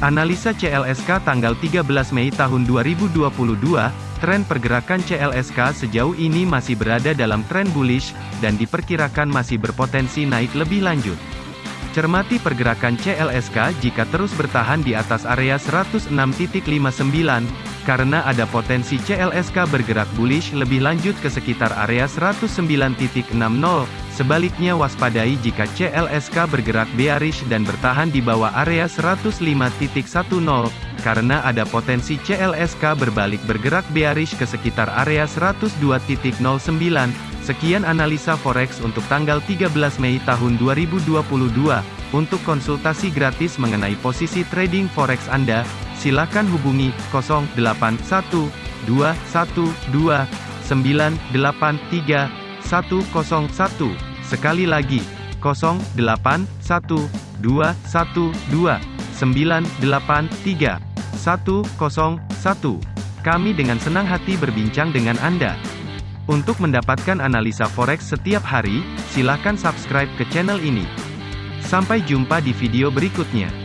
Analisa CLSK tanggal 13 Mei tahun 2022, tren pergerakan CLSK sejauh ini masih berada dalam tren bullish, dan diperkirakan masih berpotensi naik lebih lanjut. Cermati pergerakan CLSK jika terus bertahan di atas area 106.59, karena ada potensi CLSK bergerak bullish lebih lanjut ke sekitar area 109.60. Sebaliknya waspadai jika CLSK bergerak bearish dan bertahan di bawah area 105.10, karena ada potensi CLSK berbalik bergerak bearish ke sekitar area 102.09. Sekian analisa forex untuk tanggal 13 Mei tahun 2022. Untuk konsultasi gratis mengenai posisi trading forex Anda, silakan hubungi 081212983101. Sekali lagi, 081212983101. Kami dengan senang hati berbincang dengan Anda. Untuk mendapatkan analisa forex setiap hari, silakan subscribe ke channel ini. Sampai jumpa di video berikutnya.